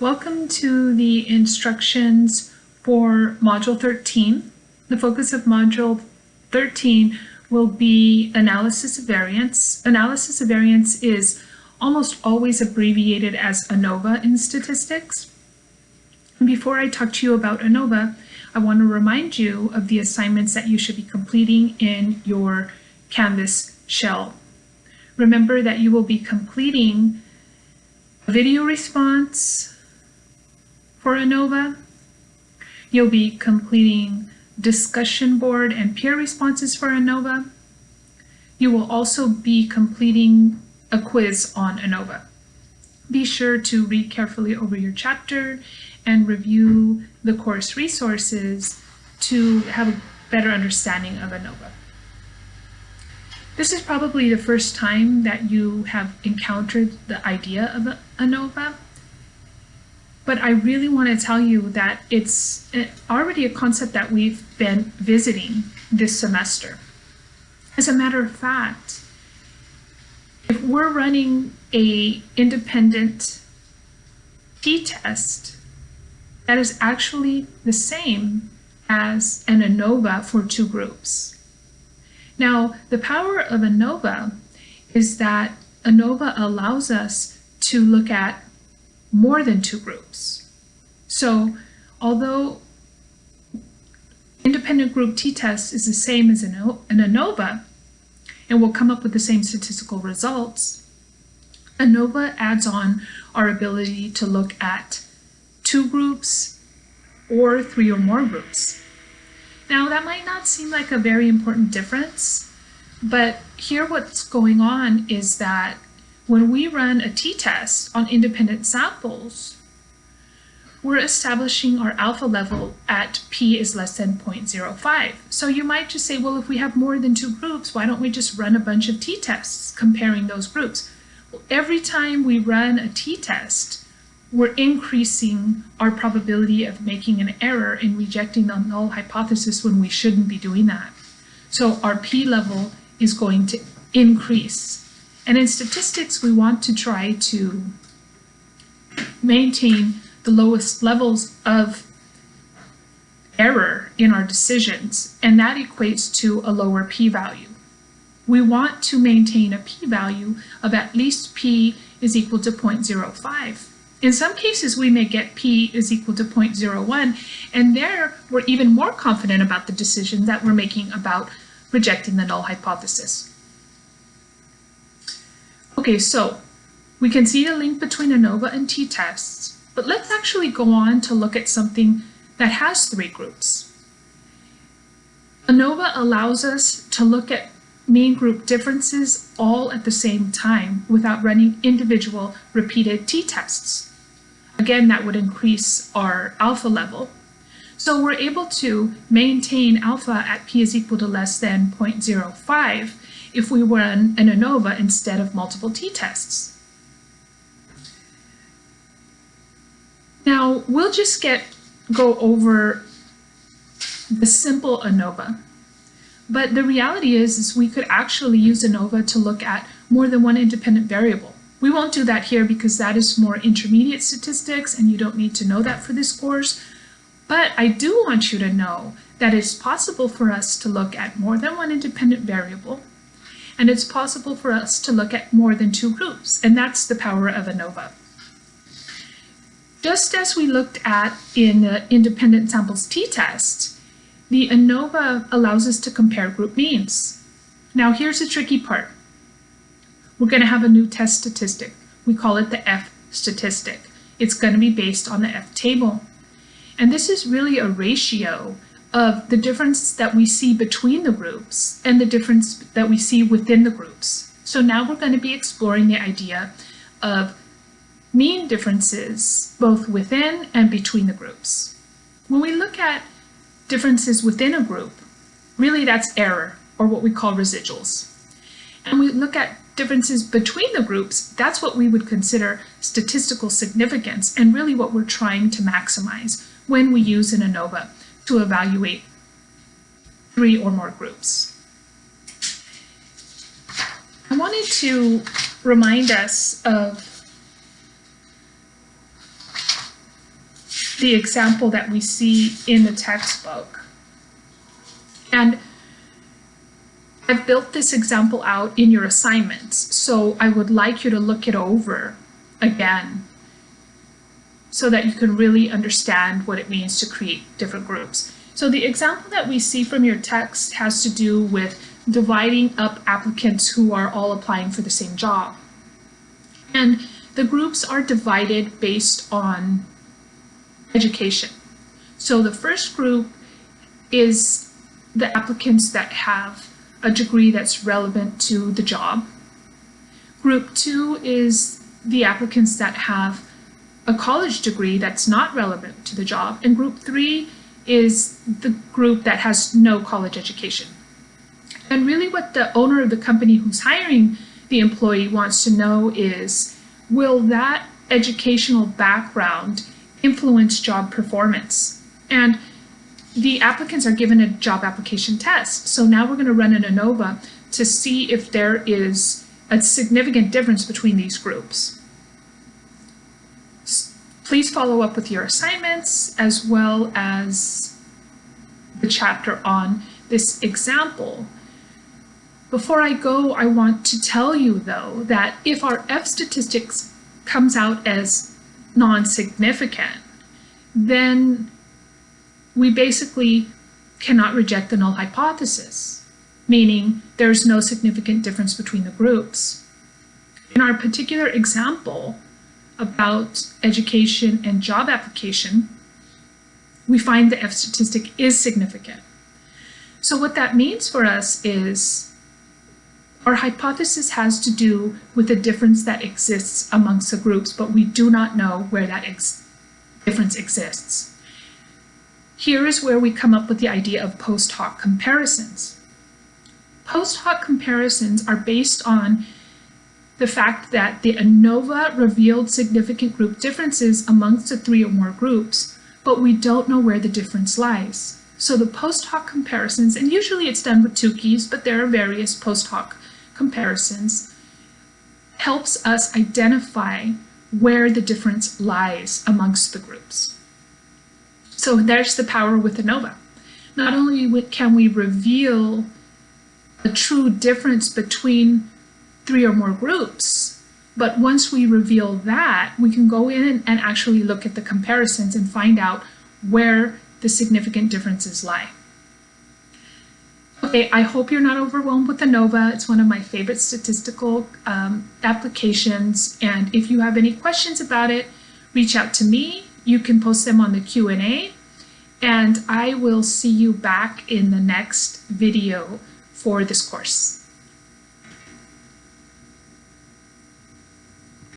Welcome to the instructions for Module 13. The focus of Module 13 will be analysis of variance. Analysis of variance is almost always abbreviated as ANOVA in statistics. And before I talk to you about ANOVA, I want to remind you of the assignments that you should be completing in your Canvas shell. Remember that you will be completing a video response, for ANOVA. You'll be completing discussion board and peer responses for ANOVA. You will also be completing a quiz on ANOVA. Be sure to read carefully over your chapter and review the course resources to have a better understanding of ANOVA. This is probably the first time that you have encountered the idea of ANOVA. But I really want to tell you that it's eh, already a concept that we've been visiting this semester. As a matter of fact, if we're running a independent t-test, that is actually the same as an ANOVA for two groups. Now, the power of ANOVA is that ANOVA allows us to look at more than two groups. So although independent group t-test is the same as an, an ANOVA and will come up with the same statistical results, ANOVA adds on our ability to look at two groups or three or more groups. Now that might not seem like a very important difference, but here what's going on is that when we run a t-test on independent samples, we're establishing our alpha level at p is less than 0.05. So you might just say, well, if we have more than two groups, why don't we just run a bunch of t-tests comparing those groups? Well, every time we run a t-test, we're increasing our probability of making an error in rejecting the null hypothesis when we shouldn't be doing that. So our p level is going to increase and in statistics, we want to try to maintain the lowest levels of error in our decisions, and that equates to a lower p-value. We want to maintain a p-value of at least p is equal to 0.05. In some cases, we may get p is equal to 0.01, and there we're even more confident about the decision that we're making about rejecting the null hypothesis. Okay, so we can see the link between ANOVA and t-tests, but let's actually go on to look at something that has three groups. ANOVA allows us to look at mean group differences all at the same time without running individual repeated t-tests. Again, that would increase our alpha level. So we're able to maintain alpha at p is equal to less than 0.05 if we run an ANOVA instead of multiple t-tests. Now, we'll just get go over the simple ANOVA. But the reality is, is we could actually use ANOVA to look at more than one independent variable. We won't do that here because that is more intermediate statistics and you don't need to know that for this course. But I do want you to know that it's possible for us to look at more than one independent variable and it's possible for us to look at more than two groups, and that's the power of ANOVA. Just as we looked at in the independent samples t-test, the ANOVA allows us to compare group means. Now here's the tricky part. We're going to have a new test statistic. We call it the F statistic. It's going to be based on the F table. And this is really a ratio of the difference that we see between the groups and the difference that we see within the groups. So now we're going to be exploring the idea of mean differences both within and between the groups. When we look at differences within a group, really that's error, or what we call residuals. And we look at differences between the groups, that's what we would consider statistical significance and really what we're trying to maximize when we use an ANOVA to evaluate three or more groups. I wanted to remind us of the example that we see in the textbook. And I've built this example out in your assignments, so I would like you to look it over again so that you can really understand what it means to create different groups. So the example that we see from your text has to do with dividing up applicants who are all applying for the same job. And the groups are divided based on education. So the first group is the applicants that have a degree that's relevant to the job. Group two is the applicants that have a college degree that's not relevant to the job. And group three is the group that has no college education. And really what the owner of the company who's hiring the employee wants to know is, will that educational background influence job performance? And the applicants are given a job application test. So now we're going to run an ANOVA to see if there is a significant difference between these groups. Please follow up with your assignments as well as the chapter on this example. Before I go, I want to tell you though that if our F statistics comes out as non-significant, then we basically cannot reject the null hypothesis, meaning there's no significant difference between the groups. In our particular example about education and job application, we find the F statistic is significant. So what that means for us is our hypothesis has to do with the difference that exists amongst the groups, but we do not know where that ex difference exists. Here is where we come up with the idea of post hoc comparisons. Post hoc comparisons are based on the fact that the ANOVA revealed significant group differences amongst the three or more groups, but we don't know where the difference lies. So the post hoc comparisons, and usually it's done with Tukey's, but there are various post hoc comparisons, helps us identify where the difference lies amongst the groups. So there's the power with ANOVA. Not only can we reveal a true difference between three or more groups, but once we reveal that, we can go in and actually look at the comparisons and find out where the significant differences lie. Okay, I hope you're not overwhelmed with ANOVA. It's one of my favorite statistical um, applications. And if you have any questions about it, reach out to me you can post them on the Q&A and I will see you back in the next video for this course.